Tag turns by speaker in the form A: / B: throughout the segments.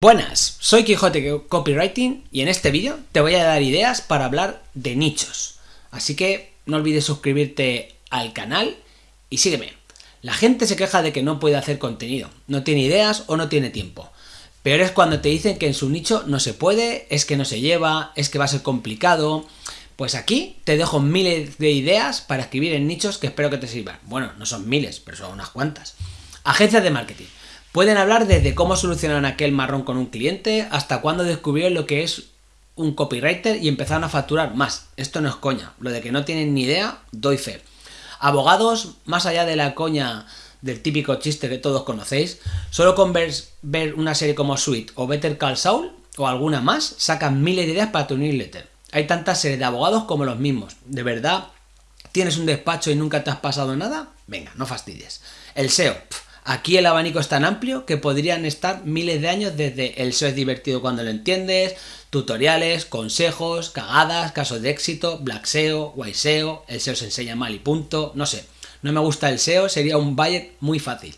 A: Buenas, soy Quijote Copywriting y en este vídeo te voy a dar ideas para hablar de nichos. Así que no olvides suscribirte al canal y sígueme. La gente se queja de que no puede hacer contenido, no tiene ideas o no tiene tiempo. Peor es cuando te dicen que en su nicho no se puede, es que no se lleva, es que va a ser complicado. Pues aquí te dejo miles de ideas para escribir en nichos que espero que te sirvan. Bueno, no son miles, pero son unas cuantas. Agencias de marketing. Pueden hablar desde cómo solucionaron aquel marrón con un cliente hasta cuando descubrieron lo que es un copywriter y empezaron a facturar más. Esto no es coña, lo de que no tienen ni idea, doy fe. Abogados, más allá de la coña del típico chiste que todos conocéis, solo con ver, una serie como Sweet o Better Call Saul o alguna más, sacan miles de ideas para tu newsletter. Hay tantas series de abogados como los mismos. ¿De verdad tienes un despacho y nunca te has pasado nada? Venga, no fastidies. El SEO. Aquí el abanico es tan amplio que podrían estar miles de años desde el SEO es divertido cuando lo entiendes, tutoriales, consejos, cagadas, casos de éxito, black SEO, white SEO, el SEO se enseña mal y punto, no sé. No me gusta el SEO, sería un budget muy fácil.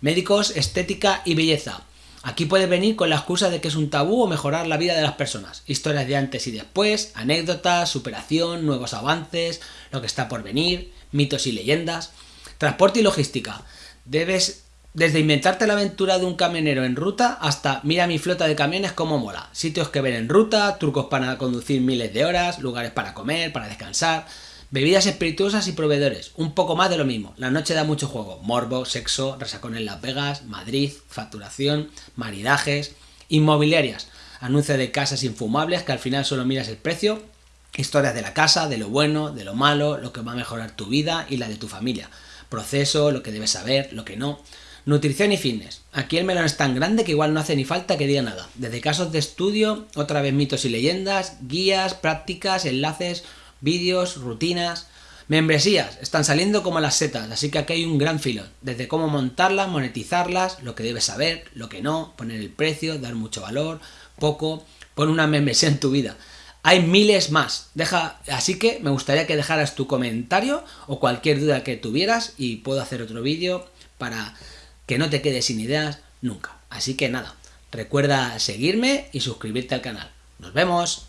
A: Médicos, estética y belleza. Aquí puedes venir con la excusa de que es un tabú o mejorar la vida de las personas. Historias de antes y después, anécdotas, superación, nuevos avances, lo que está por venir, mitos y leyendas. Transporte y logística. Debes desde inventarte la aventura de un camionero en ruta hasta mira mi flota de camiones como mola. Sitios que ver en ruta, trucos para conducir miles de horas, lugares para comer, para descansar, bebidas espirituosas y proveedores. Un poco más de lo mismo. La noche da mucho juego. Morbo, sexo, resacón en Las Vegas, Madrid, facturación, maridajes, inmobiliarias. Anuncios de casas infumables que al final solo miras el precio. Historias de la casa, de lo bueno, de lo malo, lo que va a mejorar tu vida y la de tu familia. Proceso, lo que debes saber, lo que no. Nutrición y fitness. Aquí el melón es tan grande que igual no hace ni falta que diga nada. Desde casos de estudio, otra vez mitos y leyendas, guías, prácticas, enlaces, vídeos, rutinas... Membresías, están saliendo como las setas, así que aquí hay un gran filón. Desde cómo montarlas, monetizarlas, lo que debes saber, lo que no, poner el precio, dar mucho valor, poco, pon una membresía en tu vida. Hay miles más. Deja, así que me gustaría que dejaras tu comentario o cualquier duda que tuvieras y puedo hacer otro vídeo para que no te quedes sin ideas nunca. Así que nada, recuerda seguirme y suscribirte al canal. ¡Nos vemos!